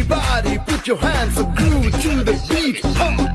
Everybody put your hands up, groove to the beat. Hum.